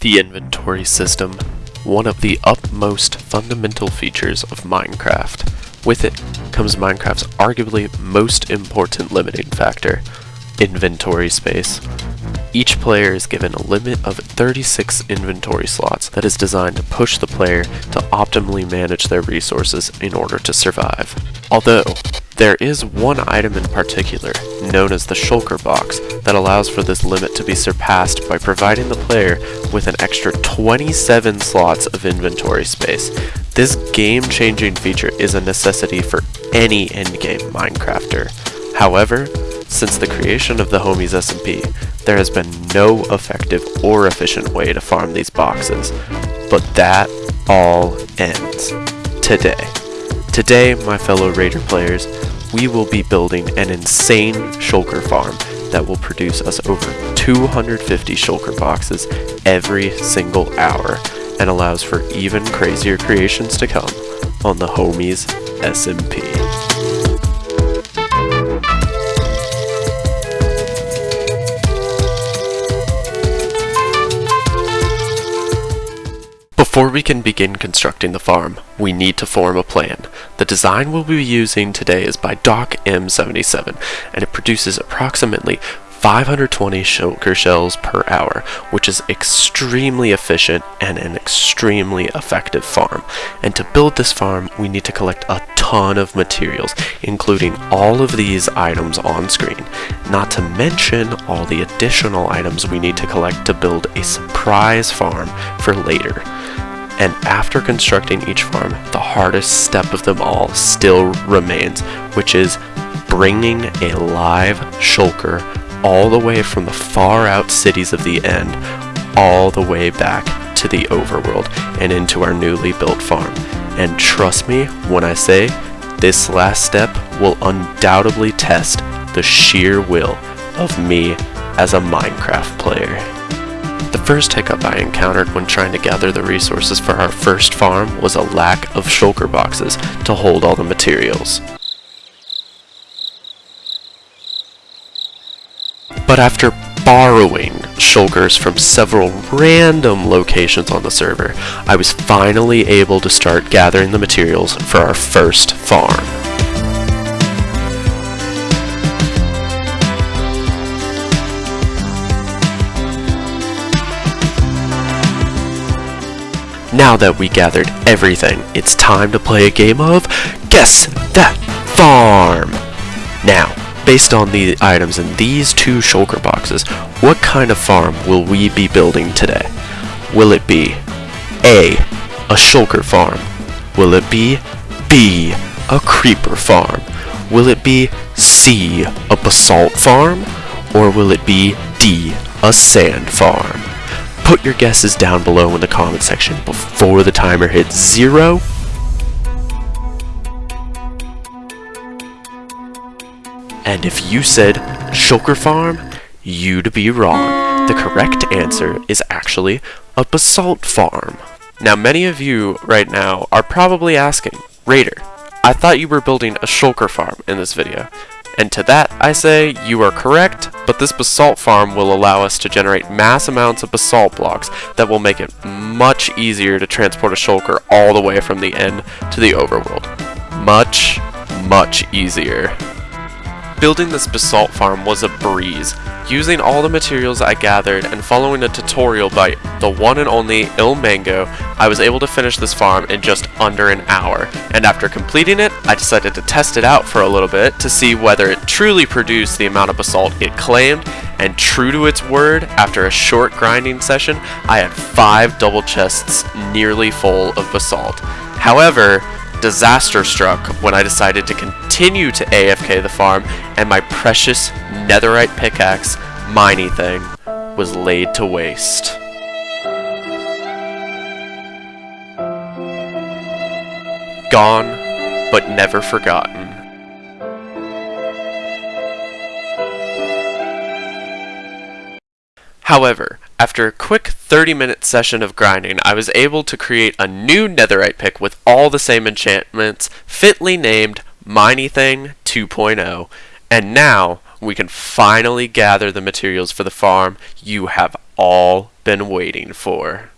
The inventory system, one of the utmost fundamental features of Minecraft. With it comes Minecraft's arguably most important limiting factor, inventory space. Each player is given a limit of 36 inventory slots that is designed to push the player to optimally manage their resources in order to survive. Although, there is one item in particular, known as the Shulker box, that allows for this limit to be surpassed by providing the player with an extra 27 slots of inventory space. This game-changing feature is a necessity for any endgame Minecrafter. However, since the creation of the Homies SMP, there has been no effective or efficient way to farm these boxes, but that all ends today. Today, my fellow Raider players, we will be building an insane shulker farm that will produce us over 250 shulker boxes every single hour and allows for even crazier creations to come on the Homies SMP. Before we can begin constructing the farm, we need to form a plan. The design we'll be using today is by Doc M77, and it produces approximately 520 shulker shells per hour, which is extremely efficient and an extremely effective farm. And to build this farm, we need to collect a ton of materials, including all of these items on screen, not to mention all the additional items we need to collect to build a surprise farm for later. And after constructing each farm, the hardest step of them all still remains, which is bringing a live shulker all the way from the far out cities of the end, all the way back to the overworld and into our newly built farm. And trust me when I say, this last step will undoubtedly test the sheer will of me as a Minecraft player. The first hiccup I encountered when trying to gather the resources for our first farm was a lack of shulker boxes to hold all the materials. But after borrowing shulkers from several random locations on the server, I was finally able to start gathering the materials for our first farm. Now that we gathered everything, it's time to play a game of Guess That Farm! Now, based on the items in these two shulker boxes, what kind of farm will we be building today? Will it be A. A shulker farm? Will it be B. A creeper farm? Will it be C. A basalt farm? Or will it be D. A sand farm? Put your guesses down below in the comment section before the timer hits zero. And if you said Shulker Farm, you'd be wrong. The correct answer is actually a basalt farm. Now many of you right now are probably asking, Raider, I thought you were building a shulker farm in this video. And to that, I say, you are correct, but this basalt farm will allow us to generate mass amounts of basalt blocks that will make it much easier to transport a shulker all the way from the end to the overworld. Much, much easier. Building this basalt farm was a breeze. Using all the materials I gathered and following a tutorial by the one and only Il Mango, I was able to finish this farm in just under an hour. And after completing it, I decided to test it out for a little bit to see whether it truly produced the amount of basalt it claimed, and true to its word, after a short grinding session, I had five double chests nearly full of basalt. However, disaster struck when I decided to continue to AFK the farm and my precious netherite pickaxe, miney thing, was laid to waste. Gone, but never forgotten. However, after a quick 30 minute session of grinding, I was able to create a new netherite pick with all the same enchantments, fitly named Miney Thing 2.0, and now we can finally gather the materials for the farm you have all been waiting for.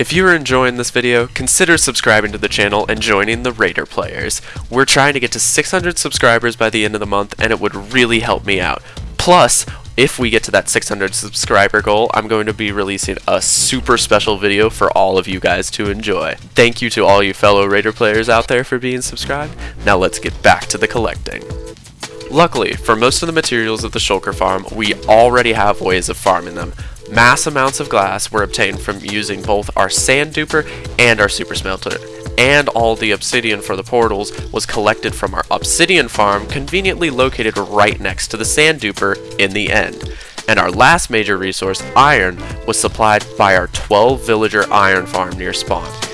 If you are enjoying this video, consider subscribing to the channel and joining the Raider Players. We're trying to get to 600 subscribers by the end of the month and it would really help me out. Plus, if we get to that 600 subscriber goal, I'm going to be releasing a super special video for all of you guys to enjoy. Thank you to all you fellow Raider players out there for being subscribed. Now let's get back to the collecting. Luckily, for most of the materials of the Shulker farm, we already have ways of farming them. Mass amounts of glass were obtained from using both our sand duper and our super smelter, and all the obsidian for the portals was collected from our obsidian farm conveniently located right next to the sand duper in the end. And our last major resource, iron, was supplied by our 12 villager iron farm near spawn.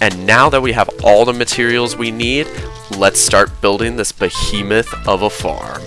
And now that we have all the materials we need, let's start building this behemoth of a farm.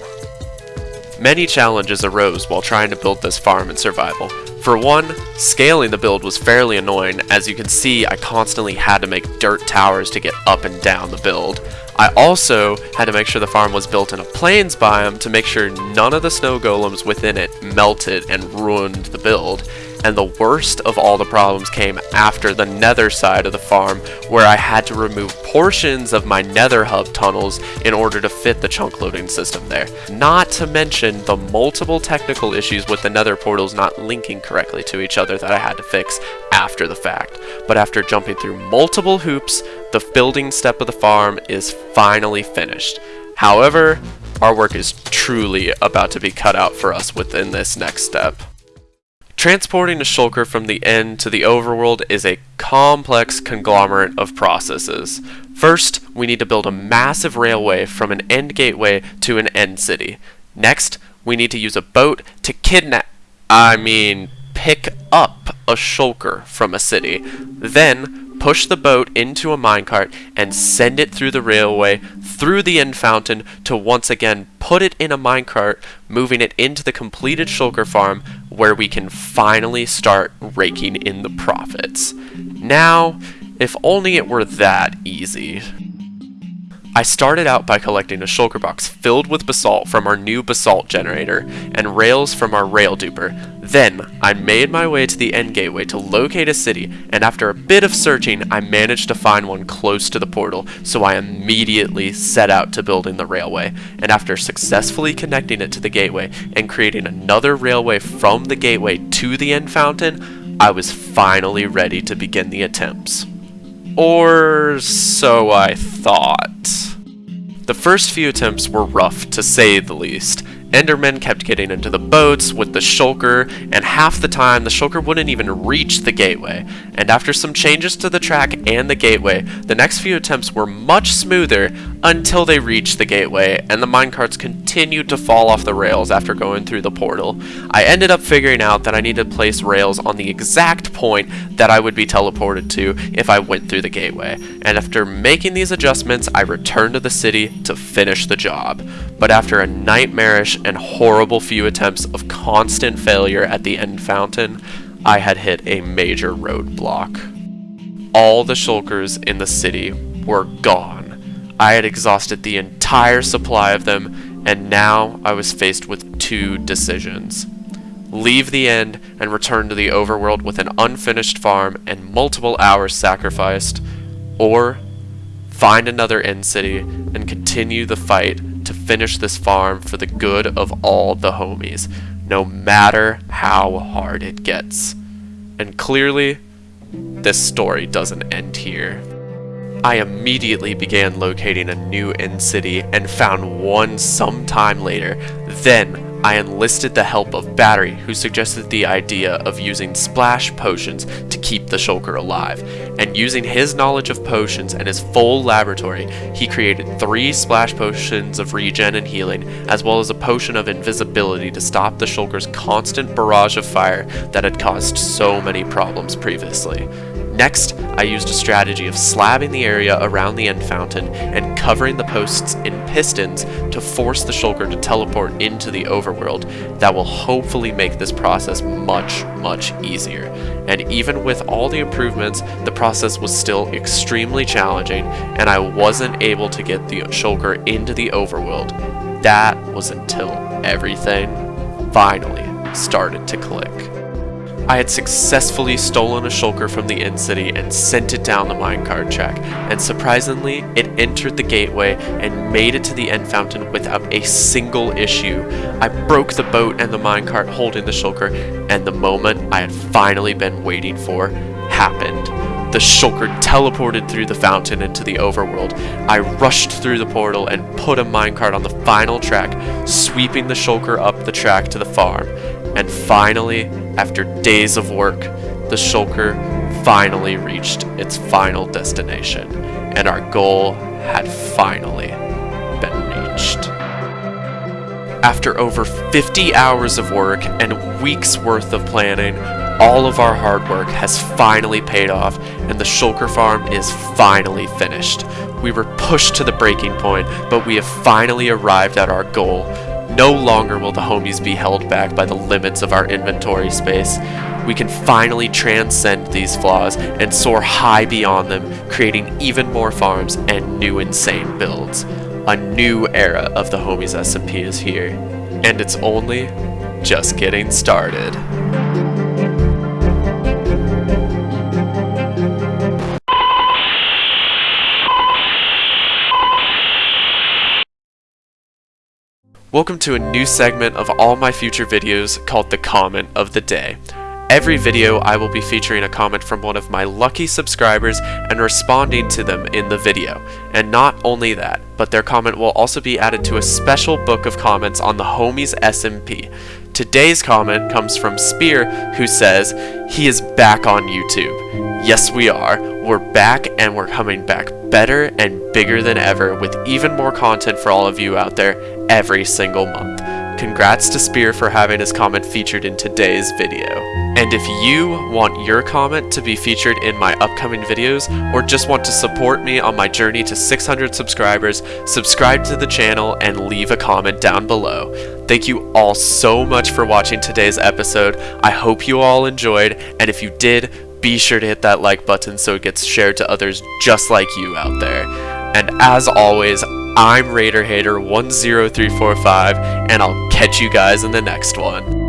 Many challenges arose while trying to build this farm in survival. For one, scaling the build was fairly annoying, as you can see I constantly had to make dirt towers to get up and down the build. I also had to make sure the farm was built in a plains biome to make sure none of the snow golems within it melted and ruined the build, and the worst of all the problems came after the nether side of the farm where I had to remove portions of my nether hub tunnels in order to fit the chunk loading system there. Not to mention the multiple technical issues with the nether portals not linking correctly to each other that I had to fix after the fact. But after jumping through multiple hoops, the building step of the farm is finally finished. However, our work is truly about to be cut out for us within this next step. Transporting a shulker from the end to the overworld is a complex conglomerate of processes. First, we need to build a massive railway from an end gateway to an end city. Next, we need to use a boat to kidnap, I mean, pick up a shulker from a city. Then, push the boat into a minecart, and send it through the railway, through the end fountain, to once again put it in a minecart, moving it into the completed shulker farm, where we can finally start raking in the profits. Now, if only it were that easy. I started out by collecting a shulker box filled with basalt from our new basalt generator and rails from our rail duper. Then, I made my way to the end gateway to locate a city, and after a bit of searching, I managed to find one close to the portal, so I immediately set out to building the railway, and after successfully connecting it to the gateway and creating another railway from the gateway to the end fountain, I was finally ready to begin the attempts. Or so I thought. The first few attempts were rough, to say the least. Endermen kept getting into the boats with the shulker, and half the time the shulker wouldn't even reach the gateway. And after some changes to the track and the gateway, the next few attempts were much smoother until they reached the gateway, and the minecarts continued to fall off the rails after going through the portal. I ended up figuring out that I needed to place rails on the exact point that I would be teleported to if I went through the gateway. And after making these adjustments, I returned to the city to finish the job. But after a nightmarish and horrible few attempts of constant failure at the end fountain, I had hit a major roadblock. All the shulkers in the city were gone. I had exhausted the entire supply of them, and now I was faced with two decisions. Leave the end and return to the overworld with an unfinished farm and multiple hours sacrificed, or find another end city and continue the fight to finish this farm for the good of all the homies, no matter how hard it gets. And clearly, this story doesn't end here. I immediately began locating a new end city and found one some time later. Then, I enlisted the help of Battery, who suggested the idea of using splash potions to keep the shulker alive. And using his knowledge of potions and his full laboratory, he created three splash potions of regen and healing, as well as a potion of invisibility to stop the shulker's constant barrage of fire that had caused so many problems previously. Next, I used a strategy of slabbing the area around the end fountain and covering the posts in pistons to force the shulker to teleport into the overworld that will hopefully make this process much, much easier. And even with all the improvements, the process was still extremely challenging and I wasn't able to get the shulker into the overworld. That was until everything finally started to click. I had successfully stolen a shulker from the End City and sent it down the minecart track, and surprisingly, it entered the gateway and made it to the end fountain without a single issue. I broke the boat and the minecart holding the shulker, and the moment I had finally been waiting for happened. The shulker teleported through the fountain into the overworld. I rushed through the portal and put a minecart on the final track, sweeping the shulker up the track to the farm. And finally, after days of work, the shulker finally reached its final destination, and our goal had finally been reached. After over 50 hours of work and weeks worth of planning, all of our hard work has finally paid off and the shulker farm is finally finished. We were pushed to the breaking point, but we have finally arrived at our goal, no longer will the homies be held back by the limits of our inventory space. We can finally transcend these flaws and soar high beyond them, creating even more farms and new insane builds. A new era of the homies SMP is here, and it's only just getting started. Welcome to a new segment of all my future videos called the Comment of the Day. Every video I will be featuring a comment from one of my lucky subscribers and responding to them in the video. And not only that, but their comment will also be added to a special book of comments on the Homies SMP. Today's comment comes from Spear who says, he is back on YouTube. Yes we are, we're back and we're coming back better and bigger than ever with even more content for all of you out there every single month. Congrats to Spear for having his comment featured in today's video. And if you want your comment to be featured in my upcoming videos, or just want to support me on my journey to 600 subscribers, subscribe to the channel and leave a comment down below. Thank you all so much for watching today's episode. I hope you all enjoyed, and if you did, be sure to hit that like button so it gets shared to others just like you out there. And as always, I'm Raider Hater 10345, and I'll catch you guys in the next one.